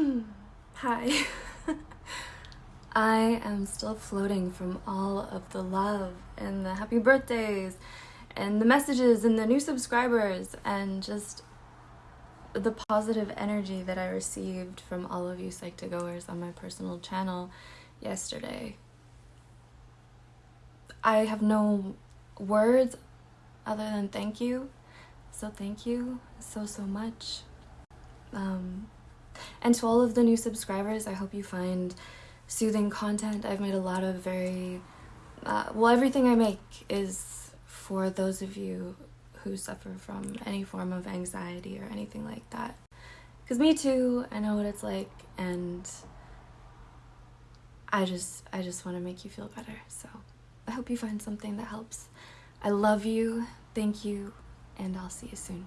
Hi. I am still floating from all of the love and the happy birthdays and the messages and the new subscribers and just the positive energy that I received from all of you Psych2Goers on my personal channel yesterday. I have no words other than thank you. So thank you so, so much. Um, and to all of the new subscribers, I hope you find soothing content. I've made a lot of very, uh, well, everything I make is for those of you who suffer from any form of anxiety or anything like that. Because me too, I know what it's like, and I just, I just want to make you feel better. So I hope you find something that helps. I love you, thank you, and I'll see you soon.